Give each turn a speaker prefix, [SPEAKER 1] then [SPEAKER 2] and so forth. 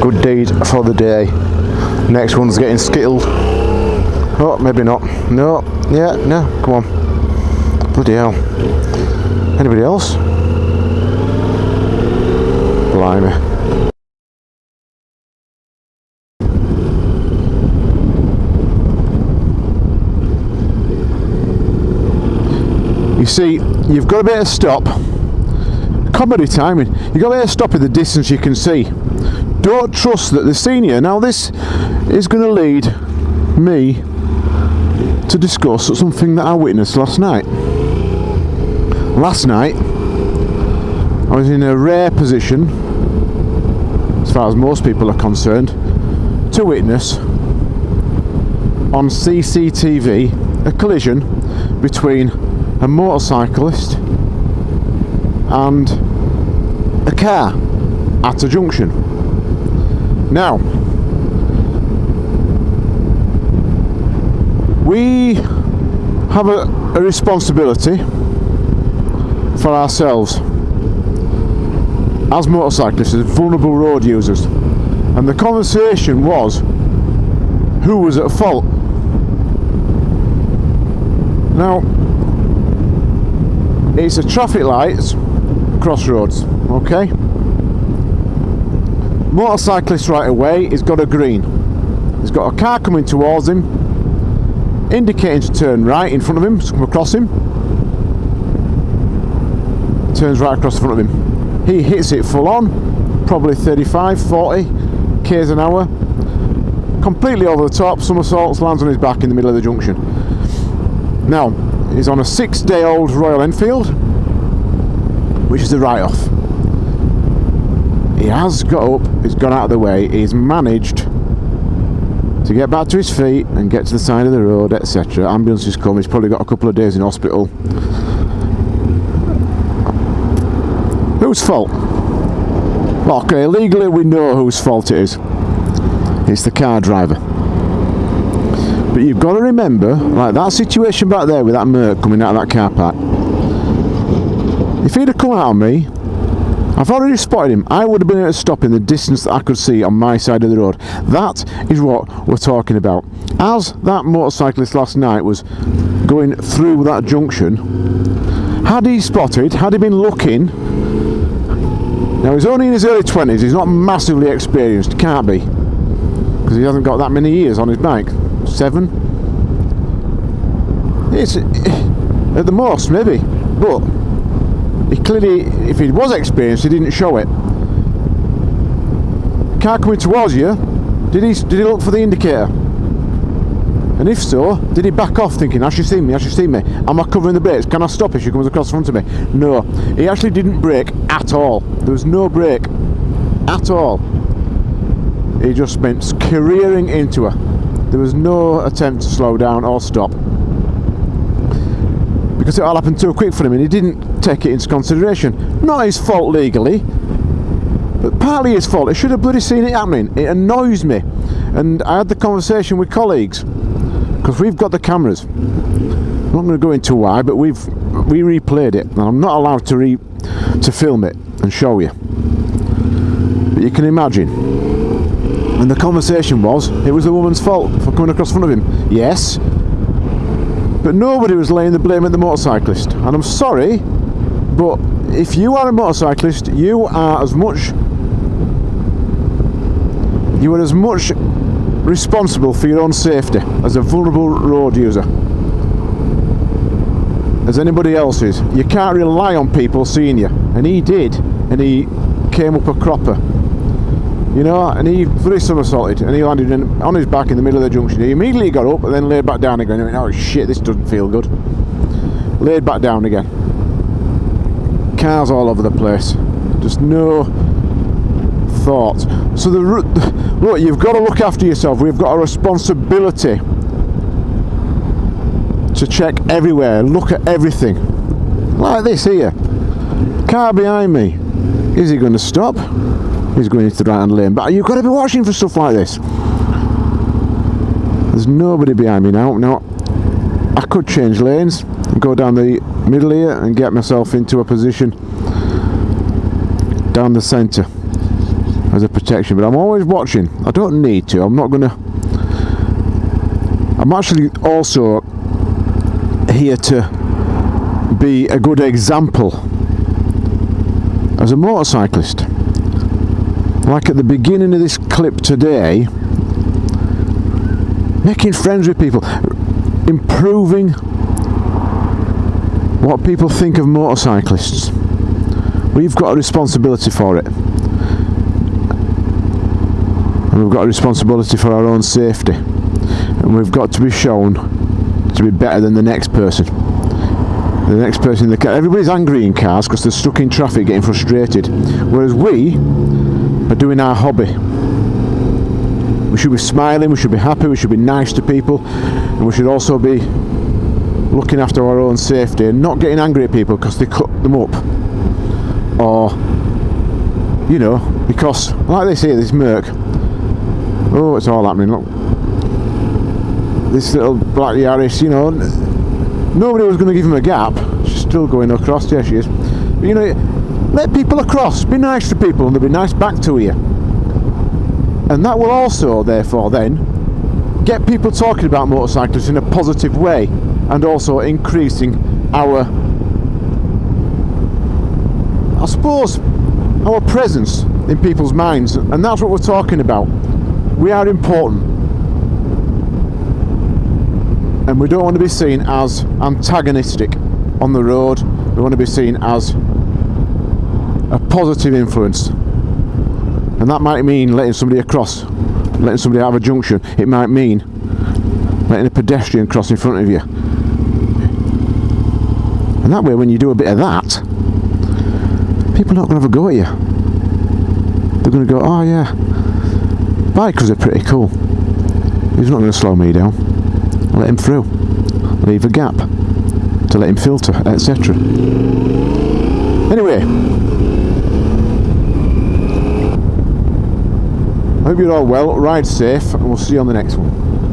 [SPEAKER 1] Good deed for the day. Next one's getting skittled. Oh, maybe not. No. Yeah, no. Come on. Bloody hell. Anybody else? Blimey. You see, you've got a bit of stop. Comedy timing. You've got to stop at the distance you can see. Don't trust that the senior. Now, this is going to lead me to discuss something that I witnessed last night. Last night, I was in a rare position, as far as most people are concerned, to witness on CCTV a collision between a motorcyclist and a car at a junction. Now, we have a, a responsibility for ourselves as motorcyclists, as vulnerable road users. And the conversation was who was at fault. Now, it's a traffic lights crossroads, okay? Motorcyclist right away, he's got a green. He's got a car coming towards him, indicating to turn right in front of him, to come across him. Turns right across the front of him. He hits it full on, probably 35, 40 k's an hour. Completely over the top, somersaults, lands on his back in the middle of the junction. Now, he's on a six day old Royal Enfield, which is a write off. He has got up, he's gone out of the way, he's managed to get back to his feet and get to the side of the road, etc. Ambulance has come, he's probably got a couple of days in hospital. Whose fault? Okay, legally we know whose fault it is. It's the car driver. But you've got to remember, like that situation back there with that Merc coming out of that car park. If he'd have come out on me, I've already spotted him. I would have been able to stop in the distance that I could see on my side of the road. That is what we're talking about. As that motorcyclist last night was going through that junction, had he spotted, had he been looking, now he's only in his early 20s, he's not massively experienced, can't be, because he hasn't got that many years on his bike. Seven? It's eh, at the most, maybe, but he clearly, if he was experienced, he didn't show it. Car coming towards you, did he, did he look for the indicator? And if so, did he back off thinking, has she seen me, has she seen me? Am I covering the brakes? Can I stop if she comes across front of me? No, he actually didn't brake at all. There was no brake at all. He just went careering into her. There was no attempt to slow down or stop because it all happened too quick for him and he didn't take it into consideration. Not his fault legally, but partly his fault. He should have bloody seen it happening. It annoys me. And I had the conversation with colleagues because we've got the cameras. I'm not going to go into why, but we've we replayed it, and I'm not allowed to re to film it and show you. But you can imagine. And the conversation was, it was the woman's fault for coming across front of him. Yes, but nobody was laying the blame at the motorcyclist. And I'm sorry, but if you are a motorcyclist, you are as much you are as much responsible for your own safety as a vulnerable road user as anybody else is. You can't rely on people seeing you. And he did. And he came up a cropper. You know, and he fully somersaulted and he landed in, on his back in the middle of the junction. He immediately got up and then laid back down again. Went, oh shit, this doesn't feel good. Laid back down again. Cars all over the place. Just no thought. So the look, you've got to look after yourself. We've got a responsibility to check everywhere, look at everything. Like this here. Car behind me. Is he going to stop? He's going into the right hand lane. But you've got to be watching for stuff like this. There's nobody behind me now. Now, I could change lanes and go down the middle here and get myself into a position down the centre as a protection. But I'm always watching. I don't need to. I'm not going to. I'm actually also here to be a good example as a motorcyclist. Like at the beginning of this clip today, making friends with people, improving what people think of motorcyclists. We've got a responsibility for it. And we've got a responsibility for our own safety. And we've got to be shown to be better than the next person. The next person in the car. Everybody's angry in cars because they're stuck in traffic getting frustrated. Whereas we are doing our hobby. We should be smiling, we should be happy, we should be nice to people, and we should also be looking after our own safety and not getting angry at people because they cut them up. Or, you know, because, like they say, this Merc, oh, it's all happening, look. This little black Yaris, you know, nobody was going to give him a gap. She's still going across, there she is. But, you know, let people across, be nice to people and they'll be nice back to you. And that will also, therefore, then, get people talking about motorcyclists in a positive way and also increasing our I suppose our presence in people's minds. And that's what we're talking about. We are important. And we don't want to be seen as antagonistic on the road. We want to be seen as a positive influence and that might mean letting somebody across letting somebody have a junction it might mean letting a pedestrian cross in front of you and that way, when you do a bit of that, people are not going to have a go at you. They're going to go, oh yeah, bikers are pretty cool. He's not going to slow me down. Let him through. Leave a gap to let him filter, etc. Anyway, hope you're all well, ride safe, and we'll see you on the next one.